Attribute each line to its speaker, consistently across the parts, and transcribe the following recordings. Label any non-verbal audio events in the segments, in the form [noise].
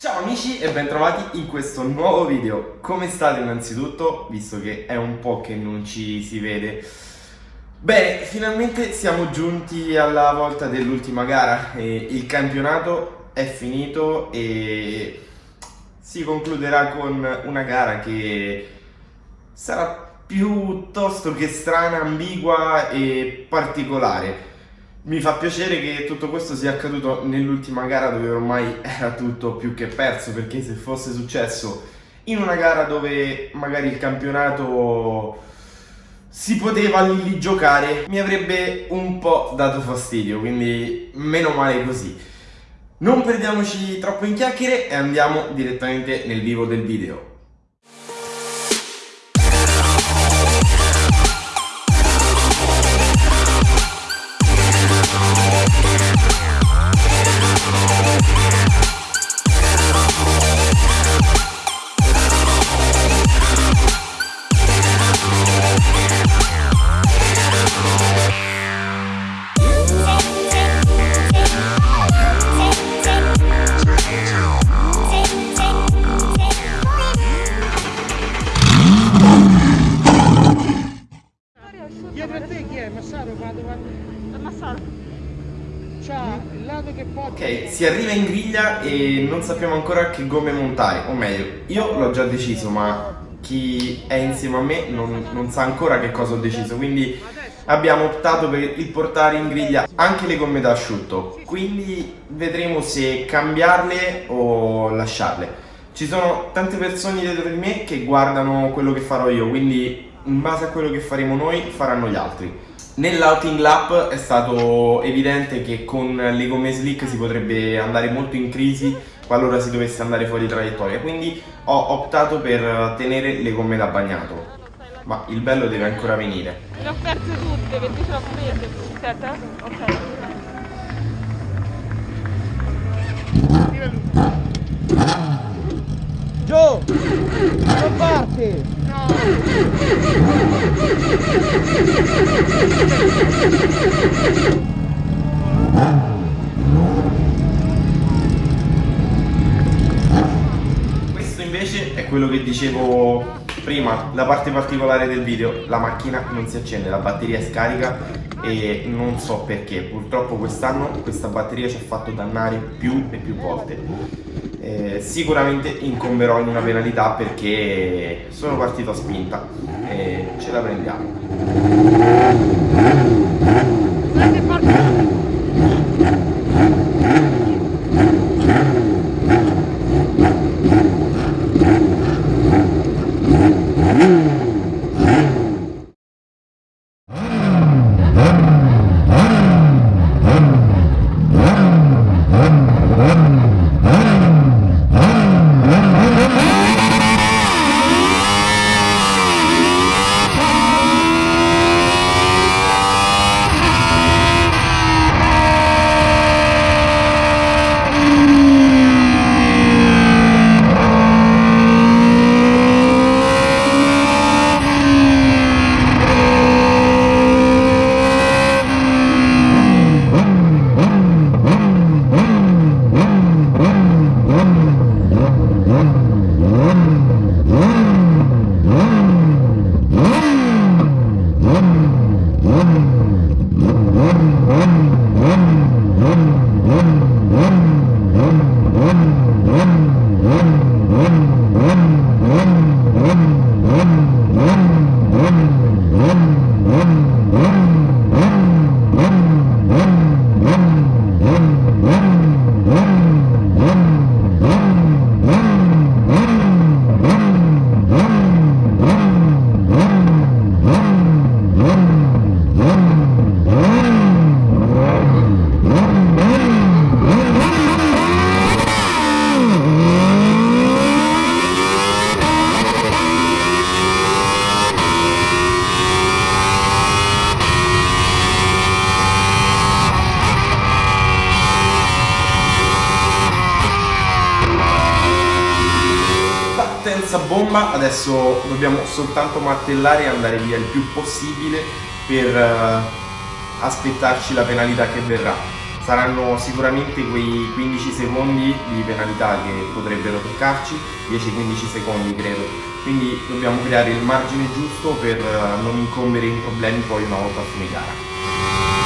Speaker 1: Ciao amici e bentrovati in questo nuovo video. Come state innanzitutto, visto che è un po' che non ci si vede? Bene, finalmente siamo giunti alla volta dell'ultima gara. il campionato è finito e si concluderà con una gara che sarà piuttosto che strana, ambigua e particolare. Mi fa piacere che tutto questo sia accaduto nell'ultima gara dove ormai era tutto più che perso perché se fosse successo in una gara dove magari il campionato si poteva lì giocare mi avrebbe un po' dato fastidio quindi meno male così. Non perdiamoci troppo in chiacchiere e andiamo direttamente nel vivo del video. Ok, si arriva in griglia e non sappiamo ancora che gomme montare, o meglio, io l'ho già deciso, ma chi è insieme a me non, non sa ancora che cosa ho deciso, quindi abbiamo optato per il portare in griglia anche le gomme da asciutto, quindi vedremo se cambiarle o lasciarle. Ci sono tante persone dietro di me che guardano quello che farò io, quindi in base a quello che faremo noi faranno gli altri. Nell'outing lap è stato evidente che con le gomme slick si potrebbe andare molto in crisi qualora si dovesse andare fuori traiettoria, quindi ho optato per tenere le gomme da bagnato. Ma il bello deve ancora venire.
Speaker 2: Le ho perse tutte perché ce l'ho prese. Aspetta,
Speaker 3: ok. Gio! Non parte! No!
Speaker 1: Questo invece è quello che dicevo prima, la parte particolare del video, la macchina non si accende, la batteria è scarica e non so perché, purtroppo quest'anno questa batteria ci ha fatto dannare più e più volte eh, sicuramente incomberò in una penalità perché sono partito a spinta e ce la prendiamo. Mm-hmm. Senza bomba, adesso dobbiamo soltanto martellare e andare via il più possibile per uh, aspettarci la penalità che verrà. saranno sicuramente quei 15 secondi di penalità che potrebbero toccarci, 10-15 secondi credo, quindi dobbiamo creare il margine giusto per eh, non incombere in problemi poi una volta a fine gara.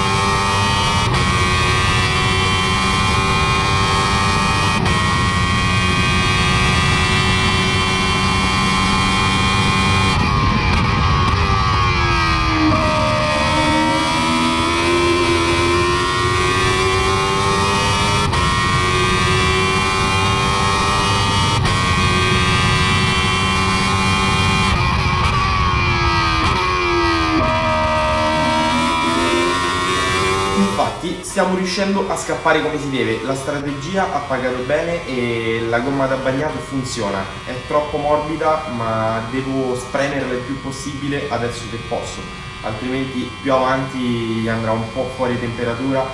Speaker 1: Riuscendo a scappare come si deve, la strategia ha pagato bene e la gomma da bagnato funziona, è troppo morbida ma devo spremerla il più possibile adesso che posso, altrimenti più avanti andrà un po' fuori temperatura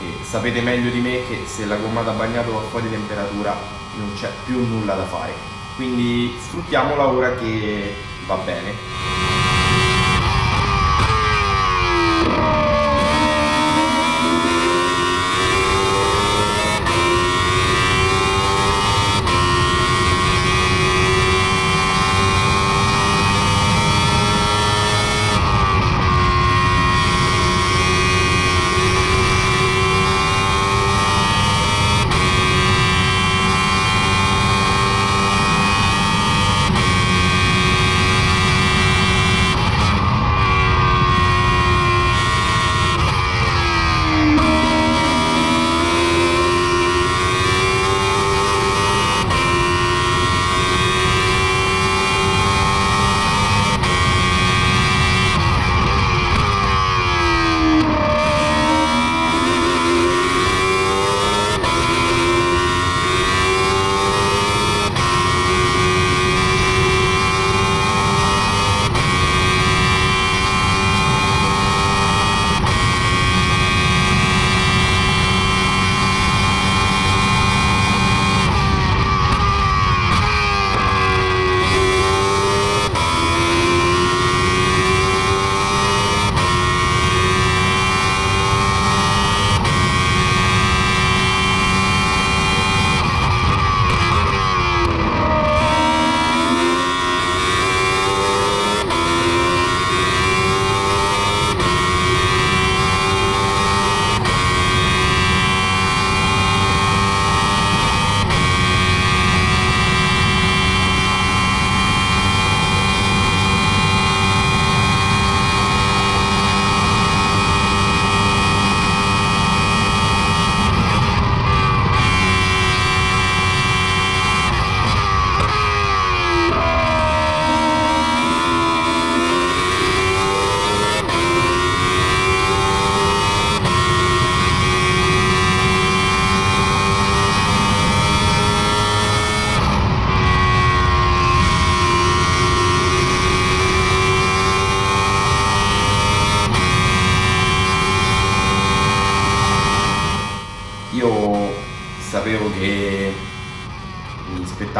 Speaker 1: e sapete meglio di me che se la gomma da bagnato va fuori temperatura non c'è più nulla da fare, quindi sfruttiamola ora che va bene.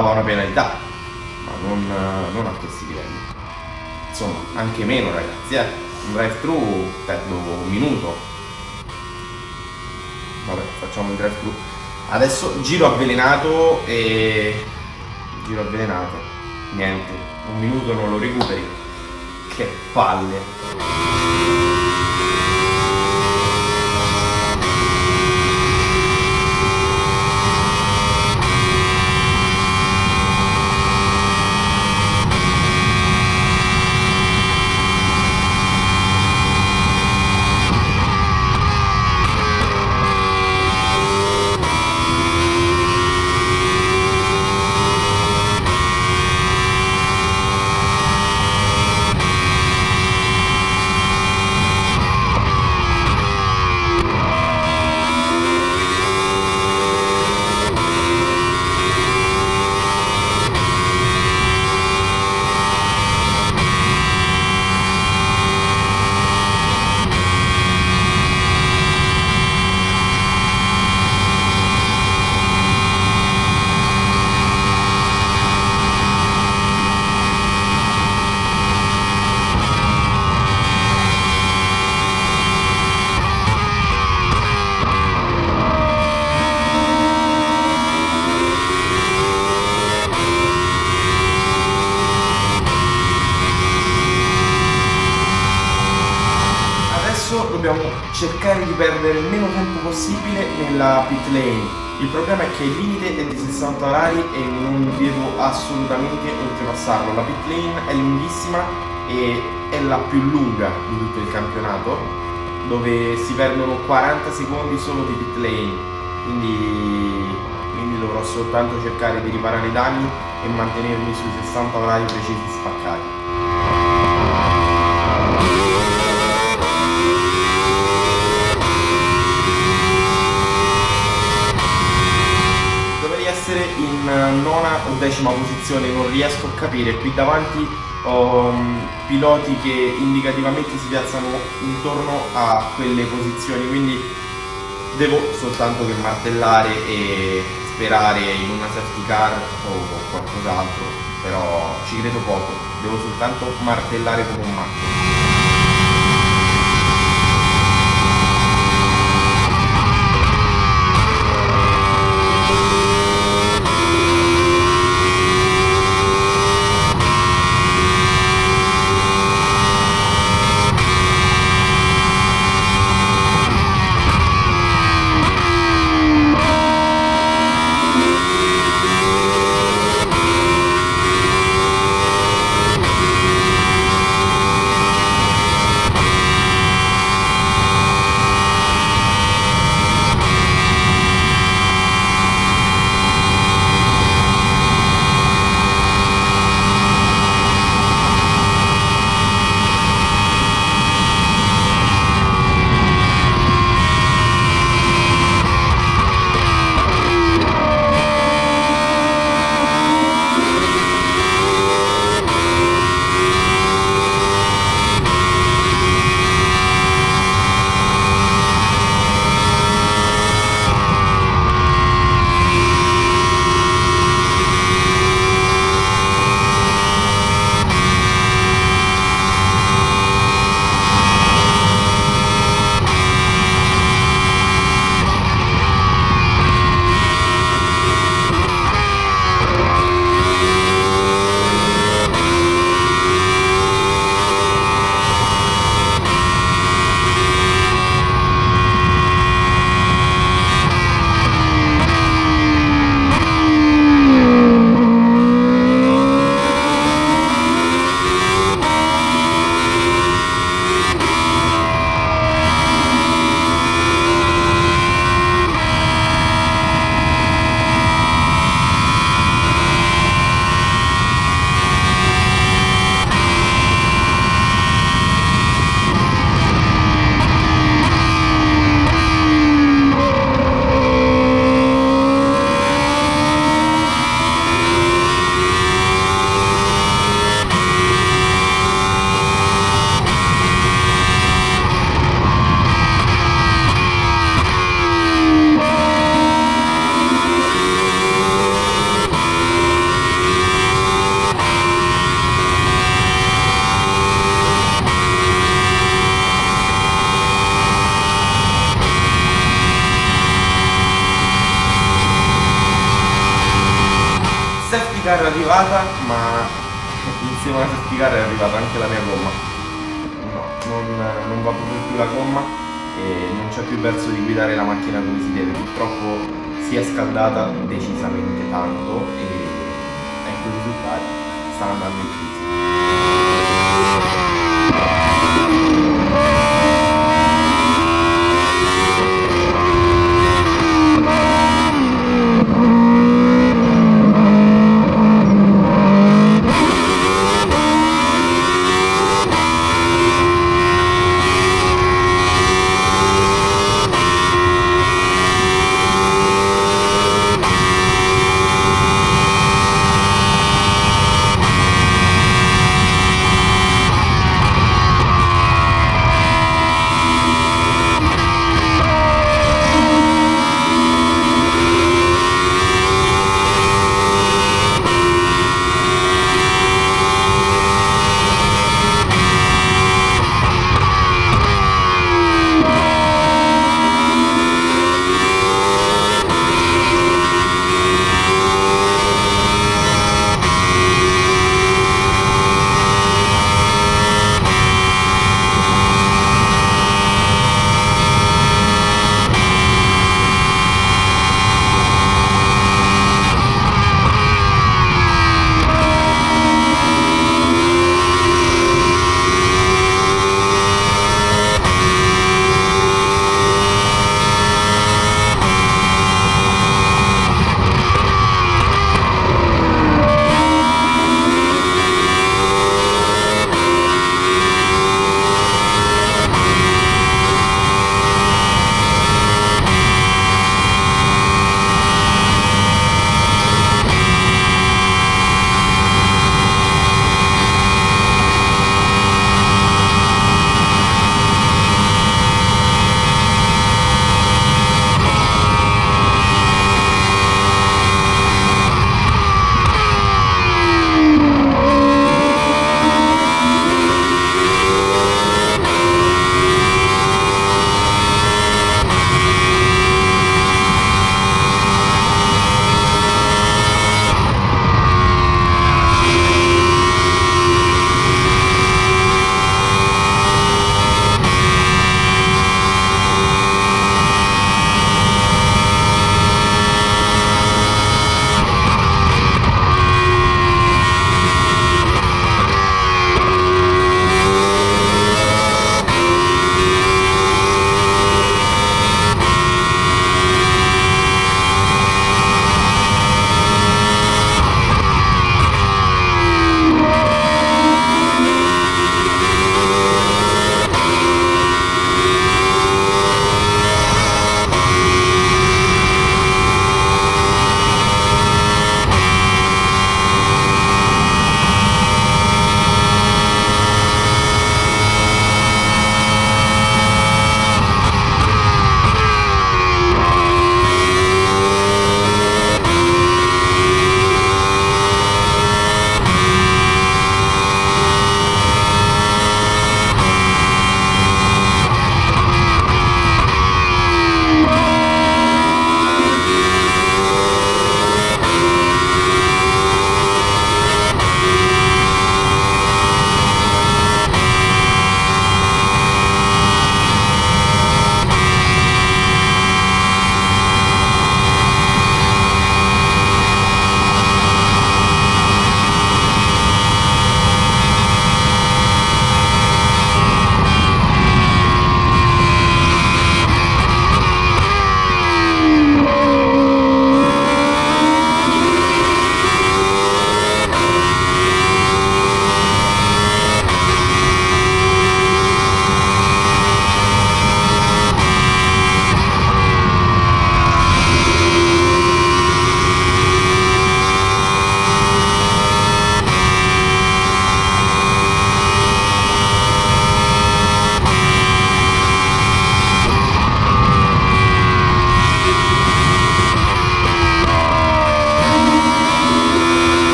Speaker 1: Aspettava una penalità, ma non, non, a questi livelli. Insomma, anche meno ragazzi, eh. Un drive-thru perdo un minuto. Vabbè, facciamo il drive-thru. Adesso giro avvelenato e... Giro avvelenato. Niente, un minuto non lo recuperi. Che palle. Cercare di perdere il meno tempo possibile nella pit lane. Il problema è che il limite è di 60 orari e non devo assolutamente oltrepassarlo. La pit lane è lunghissima e è la più lunga di tutto il campionato, dove si perdono 40 secondi solo di pit lane. Quindi, quindi dovrò soltanto cercare di riparare i danni e mantenermi sui 60 orari precisi spaccati. In nona o decima posizione, non riesco a capire. Qui davanti ho um, piloti che indicativamente si piazzano intorno a quelle posizioni, quindi devo soltanto che martellare e sperare in una safety car o qualcos'altro, però ci credo poco, devo soltanto martellare come un matto. Arrivata, ma [laughs] insieme alla safety car è arrivata anche la mia gomma. No, non, non va proprio più la gomma e non c'è più verso di guidare la macchina come si deve. Purtroppo si è scaldata decisamente tanto e ecco i risultati, sta andando in crisi.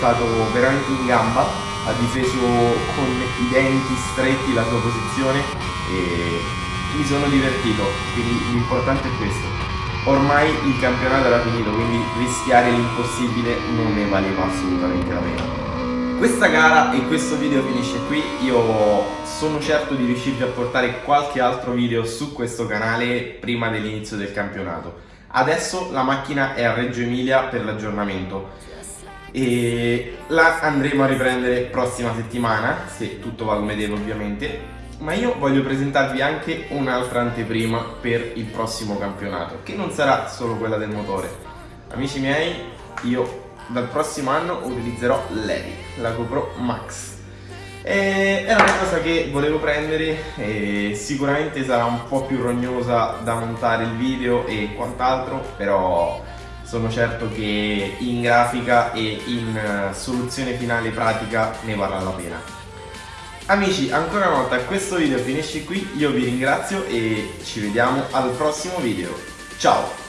Speaker 1: Stato veramente in gamba, ha difeso con i denti stretti la sua posizione e mi sono divertito, quindi l'importante è questo. Ormai il campionato era finito, quindi rischiare l'impossibile non ne valeva assolutamente la pena. Questa gara e questo video finisce qui, io sono certo di riuscirvi a portare qualche altro video su questo canale prima dell'inizio del campionato. Adesso la macchina è a Reggio Emilia per l'aggiornamento e la andremo a riprendere prossima settimana, se tutto va come deve ovviamente, ma io voglio presentarvi anche un'altra anteprima per il prossimo campionato, che non sarà solo quella del motore. Amici miei, io dal prossimo anno utilizzerò l'Epic, la GoPro Max. E è una cosa che volevo prendere e sicuramente sarà un po' più rognosa da montare il video e quant'altro, però sono certo che in grafica e in eh, soluzione finale pratica ne varrà la pena. Amici, ancora una volta questo video finisce qui, io vi ringrazio e ci vediamo al prossimo video. Ciao!